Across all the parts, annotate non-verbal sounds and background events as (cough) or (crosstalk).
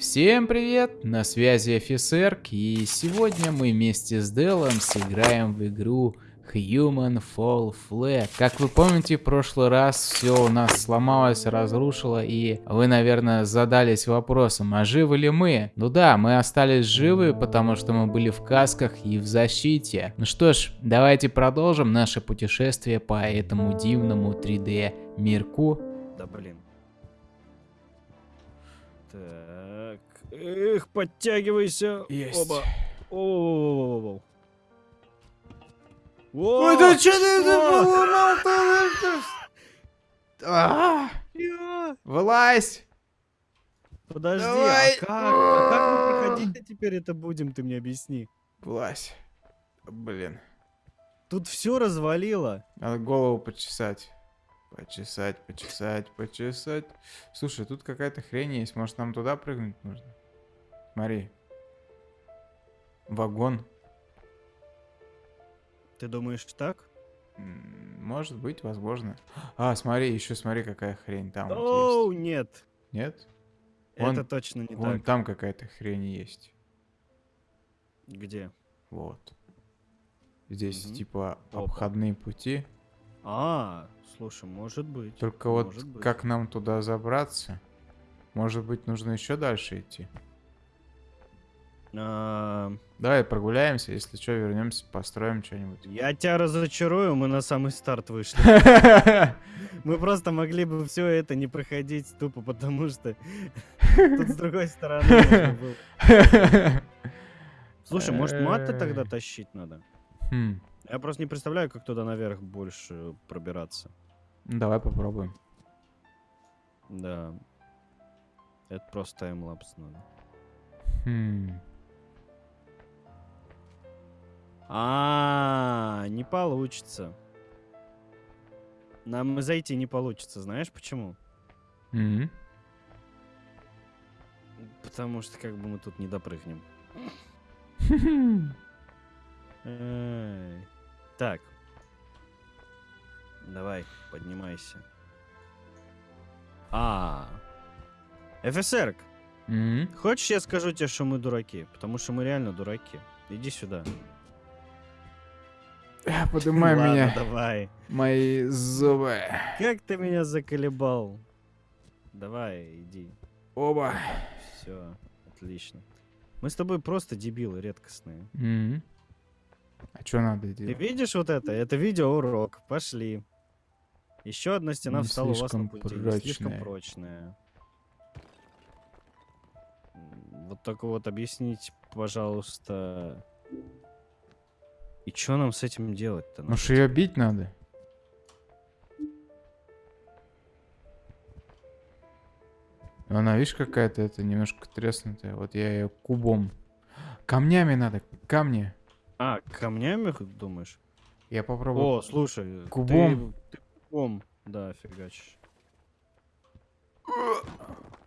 Всем привет, на связи офицер, и сегодня мы вместе с Делом сыграем в игру Human Fall Flat. Как вы помните, в прошлый раз все у нас сломалось, разрушило, и вы, наверное, задались вопросом, а живы ли мы? Ну да, мы остались живы, потому что мы были в касках и в защите. Ну что ж, давайте продолжим наше путешествие по этому дивному 3D мирку. Да блин. Так. Эх, подтягивайся. Есть. Оба. О, Ой, да что ты поломал-то? А, Вылазь! Подожди, Давай. а как? А как мы проходить теперь это будем, ты мне объясни. Вылазь. Блин, Тут все развалило. надо голову почесать. Почесать, почесать, почесать. Слушай, тут какая-то хрень есть. Может, нам туда прыгнуть нужно? Смотри. Вагон. Ты думаешь так? Может быть, возможно. А, смотри, еще смотри, какая хрень там вот Оу, есть. нет. Нет? Это Вон- точно не Вон так. там какая-то хрень есть. Где? Вот. Здесь Мгм. типа Опа. обходные пути. А, слушай, может быть. Только вот Может быть. как нам туда забраться? Может быть, нужно еще дальше идти? Давай прогуляемся, если что, вернемся, построим что-нибудь. я тебя разочарую, мы на самый старт вышли. (laughs) Мы просто могли бы все это не проходить тупо, потому что тут с другой стороны (laughs) можно было. Слушай, может маты тогда Эй. тащить надо? Хм, Я просто не представляю, как туда наверх больше пробираться. Давай попробуем. Да. Это просто таймлапс надо. Хм. А, не получится. Нам зайти не получится, знаешь почему? М. Потому что как бы мы тут не допрыгнем. (laughs) Так. Давай, поднимайся. А. ФСР, хочешь я скажу тебе, что мы дураки? Потому что мы реально дураки. Иди сюда. (laughs) Ладно, меня, давай. мои зубы. Как ты меня заколебал? Давай, иди. Оба. Все, отлично. Мы с тобой просто дебилы редкостные. М. А что надо Ты делать? видишь вот это? Это видеоурок. Пошли. Еще одна стена Не встала у вас на пути. Не слишком прочная. прочная. Вот только вот объясните, пожалуйста. И что нам с этим делать-то? Может, ее бить надо? Она, видишь, какая-то это немножко треснутая. Вот я ее кубом. Камнями надо, камни. А, камнями думаешь? Я попробую. О, слушай. Кубом. Ты, ты кубом, да, фигачишь.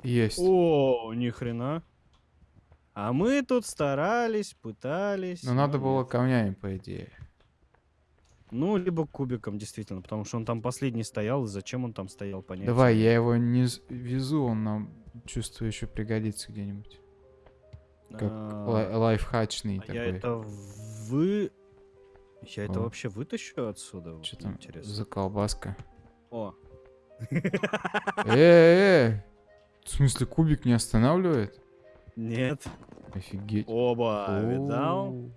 Есть. О, ни хрена. А мы тут старались, пытались. Но надо было камнями, по идее. Ну, либо кубиком, действительно, потому что он там последний стоял, и зачем он там стоял, понятно. Давай, я его не везу, он нам, чувствую, еще пригодится где-нибудь. Как лай- лайфхачный А такой. я это вы... Я это вообще вытащу отсюда? Что там Интересно. за колбаска? О, Э-э-э! В смысле, кубик не останавливает? Нет. Офигеть. Оба, видал? Оу.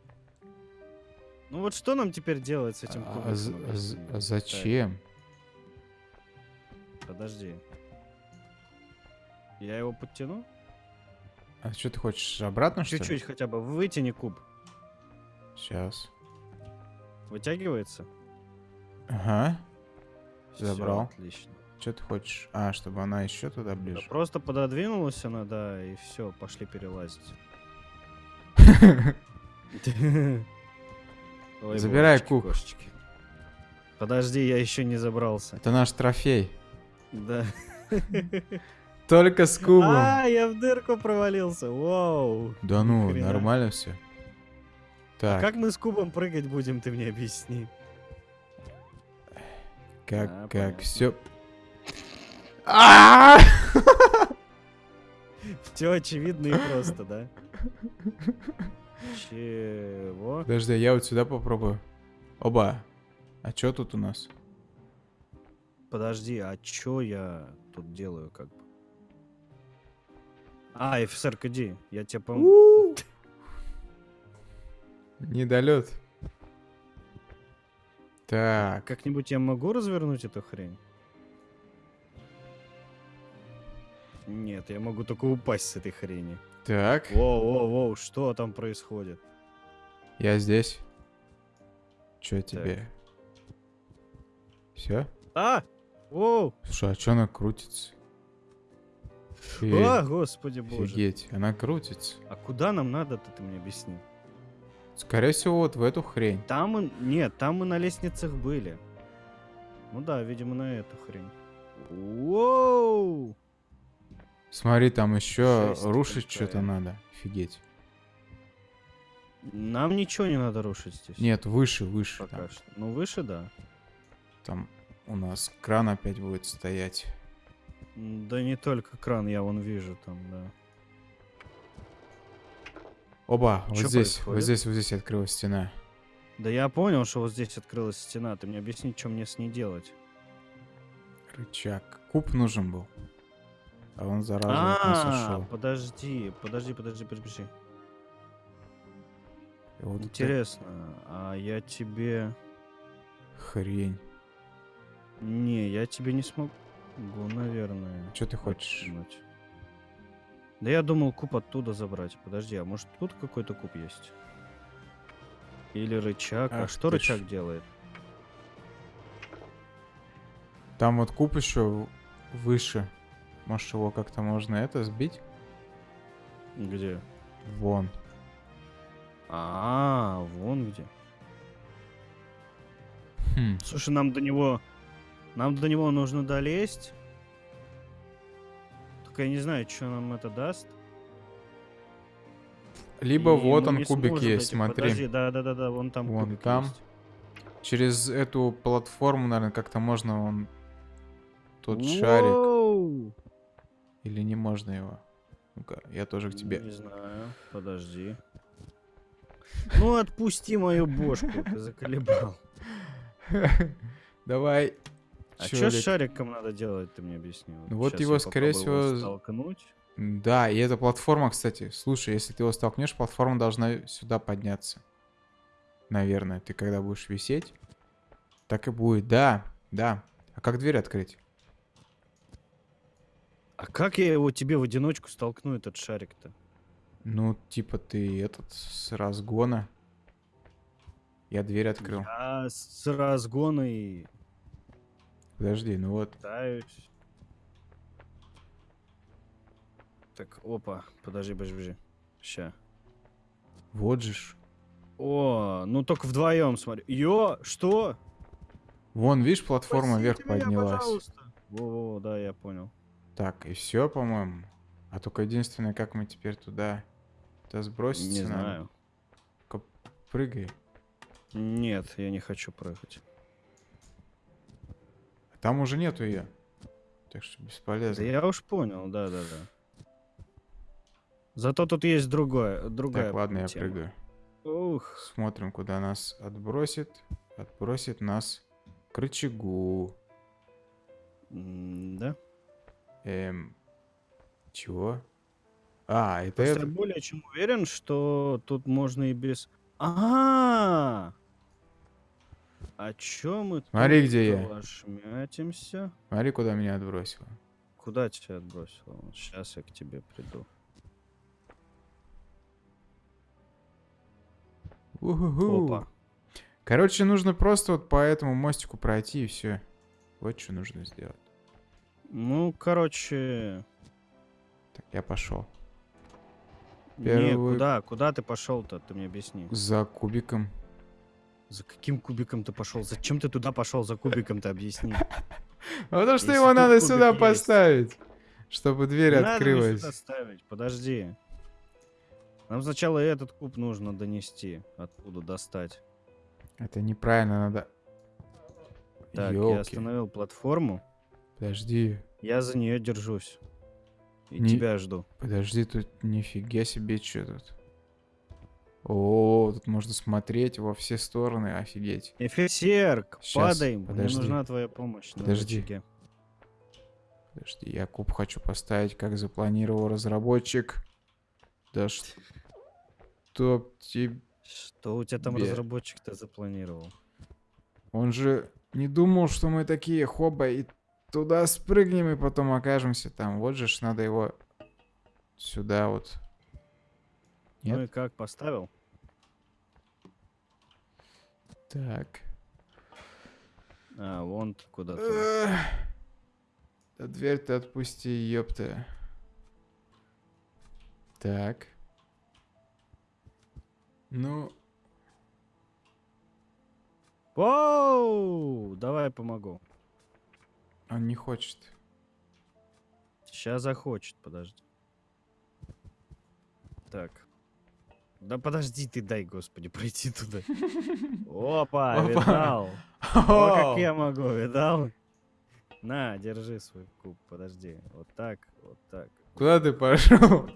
Ну вот что нам теперь делать с этим А кубиком? з- мне. а зачем? Подожди. Я его подтяну? А что ты хочешь, обратно? Чуть-чуть хотя бы. Вытяни куб. Сейчас. Вытягивается? Ага. Забрал. отлично. Что ты хочешь? А, чтобы она еще туда Да ближе. просто пододвинулась она, да, и все, пошли перелазить. (laughs) Забирай куб. Подожди, я еще не забрался. Это наш трофей. Да. (laughs) Только с кубом. А, я в дырку провалился. Вау. Да ну, хрена. нормально все. А Так, как мы с кубом прыгать будем, ты мне объясни. как, А, как, понятно. все. Все очевидно и просто, да? Чего? Подожди, я вот сюда попробую. Оба. А чё тут у нас? Подожди, а чё я тут делаю, как бы? А, офицер, иди, я тебе помогу. Недолет. Так. Как-нибудь я могу развернуть эту хрень? Нет, я могу только упасть с этой хрени. Так. Воу-воу-воу, что там происходит? Я здесь. Чё тебе? Все? А! Воу! Слушай, а чё она крутится? А, господи боже. Офигеть, она крутится. А куда нам надо-то, ты мне объясни? Скорее всего, вот в эту хрень. Там мы... Нет, там мы на лестницах были. Ну да, видимо, на эту хрень. Воу! Смотри, там еще рушить что-то надо. Офигеть. Нам ничего не надо рушить здесь. Нет, выше, выше. Пока Там, что. Ну, выше, да. там у нас кран опять будет стоять. Да не только кран, я вон вижу там, да. Оба, вот Чё здесь, вот происходит? здесь, вот здесь открылась стена. Да я понял, что вот здесь открылась стена. Ты мне объясни, что мне с ней делать. Рычаг. Куб нужен был. А он зараза от нас А, ушел. подожди, подожди, подожди, подожди. И вот Интересно, а я тебе... Хрень. Не, я тебе не смогу, наверное. Что ты хочешь? подкинуть. Да я думал куб оттуда забрать. Подожди, а может тут какой-то куб есть? Или рычаг? а Ах что ты ж. рычаг делает? Там вот куб еще выше. Может его как-то можно это сбить? Где? Вон. А, вон где. Хм. Слушай, нам до него... Нам до него нужно долезть. Только я не знаю, что нам это даст. Либо И вот он кубик сможем есть, смотри. Подожди, да-да-да, вон там Вон кубик там. есть. Через эту платформу, наверное, как-то можно он тот шарик. Или не можно его? Ну-ка, я тоже к тебе. Не знаю, подожди. Ну отпусти мою бошку, ты заколебал. (laughs) Давай. А что с шариком надо делать, ты мне объясни. Ну вот щас его, скорее всего, столкнуть. Да, и эта платформа, кстати, слушай, если ты его столкнешь, платформа должна сюда подняться. Наверное, ты когда будешь висеть, так и будет. Да, да. А как дверь открыть? А как я его тебе в одиночку столкну, этот шарик-то? Ну, типа ты этот с разгона. Я дверь открыл. Я с разгона и Подожди, ну вот. пытаюсь. Так, опа, подожди, подожди, подожди. Ща. Вот же ж. О, ну только вдвоем смотри. Ё, что? Вон, видишь, платформа вверх Спасите меня, поднялась. пожалуйста. Во-во, да, я понял. Так, и все, по-моему. А только единственное, как мы теперь туда... Это сброситься Не надо. знаю. Прыгай. Нет, я не хочу прыгать. Там уже нету ее. Так что Да бесполезно. я уж понял, да-да-да. Зато тут есть другое, другая Так, ладно, я тема. прыгаю. Ух, Смотрим, куда нас отбросит. Отбросит нас к рычагу. м, да? Эм, чего? А, это Просто это? я более чем уверен, что тут можно и без... А, а чё мы Смотри, тут где я. лошмятимся? Смотри, куда меня отбросило. Куда тебя отбросило? Сейчас я к тебе приду. Уху. Опа. Короче, нужно просто вот по этому мостику пройти и все. Вот что нужно сделать. Ну, короче... Так, я пошел. Не, Первый- куда? Куда ты пошел-то? Ты мне объясни. За кубиком. За каким кубиком ты пошел? Зачем ты туда пошел за кубиком-то объясни? А (laughs) потому что его надо сюда поставить. Чтобы дверь Не надо открылась. сюда ставить, подожди. Нам сначала этот куб нужно донести, откуда достать. Это неправильно, надо... Так, я остановил платформу, Подожди. я за нее держусь. И Не- тебя жду. Подожди, тут нифига себе, что тут. О, тут можно смотреть во все стороны, офигеть. Офицер, Щас, падай. Мне подожди. нужна твоя помощь. Подожди. Подожди, я куб хочу поставить, как запланировал разработчик. Да чтоб тебе... Что у тебя там разработчик-то запланировал? Он же не думал, что мы такие хоба и туда спрыгнем и потом окажемся там. Вот же ж надо его сюда вот. Ну и Нет? как, поставил? Так. А, вон ты куда-то. Да дверь-то отпусти, ёпта. Так. Ну, Воу! Давай помогу. Он не хочет. Сейчас захочет, подожди. Так. Да подожди ты, дай, господи, (laughs) пройти туда. Опа, (laughs) Опа. видал? (laughs) О, как я могу, видал? На, держи свой куб, подожди. Вот так, вот так. Куда ты пошел?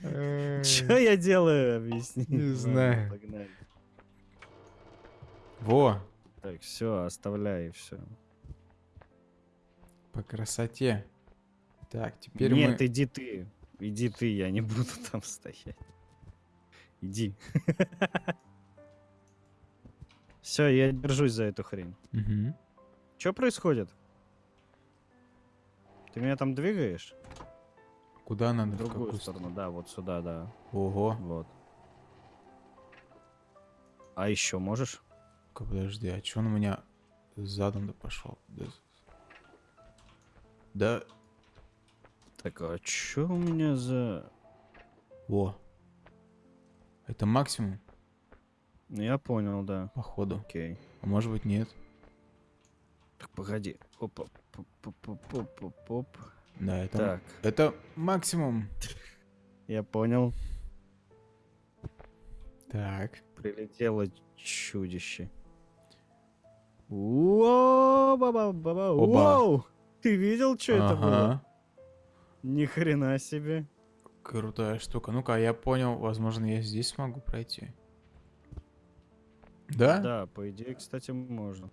Что я делаю, объясни. Не знаю. Погнали. Во, Так, все, оставляй, все. по красоте. Так, теперь Нет, мы... иди ты. Иди ты, я не буду (laughs) там стоять. Иди. (laughs) Все, я держусь за эту хрень. Мгм. Что происходит? Ты меня там двигаешь? Куда надо? В В другую какую сторону, да, вот сюда, да. Ого. Вот. А еще можешь? Ка, Подожди, а чё он у меня задом-то пошел? Да... да... Так, а что у меня за... Во. Это максимум, Ну, я понял, да. походу. Окей. А может быть нет. Так, погоди. Опа. Поп-поп-поп-поп-поп. Да, это... Так, Это максимум. я понял. Так. Прилетело чудище. Воу! Ты видел, что это было? Ни хрена себе. Крутая штука. Ну-ка, я понял. Возможно, я здесь смогу пройти. Да? Да, по идее, кстати, можно.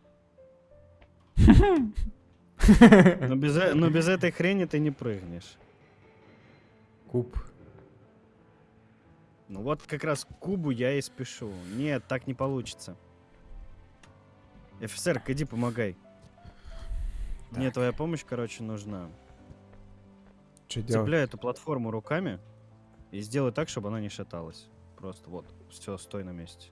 (laughs) Но без, э- но без этой хрени ты не прыгнешь. Куб. Ну вот как раз к кубу я и спешу. Нет, так не получится. Офицер, иди помогай. Мне Так. твоя помощь, короче, нужна. Что делать? Цепляй эту платформу руками и сделай так, чтобы она не шаталась. Просто вот, все, стой на месте.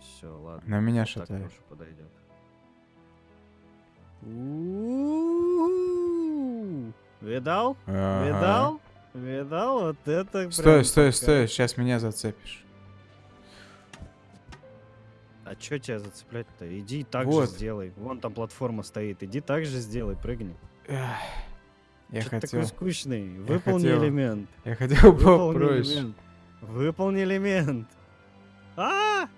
Все, ладно. На меня Так шатает. тоже подойдет. Видал? Видал? Видал? Вот это Стой, стой, стой. Сейчас меня зацепишь. А чё тебя зацеплять-то? Иди так Вот. же сделай. Вон там платформа стоит. Иди так же сделай, прыгни. Эх, Я хотел... такой скучный? Выполни хотел элемент. Я хотел попроще. элемент. Выполни элемент. А!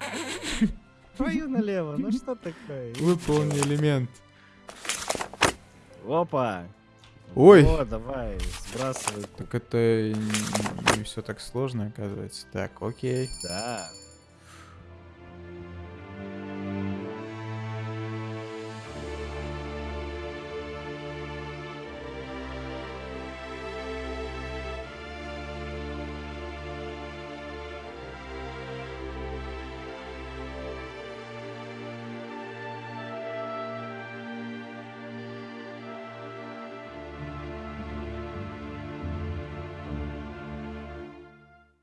(laughs) Твою налево. Ну что такое? Выполни элемент. Опа. Ой. О, давай, сбрасывай. Так это не, все так сложно, оказывается. Так, окей. Да.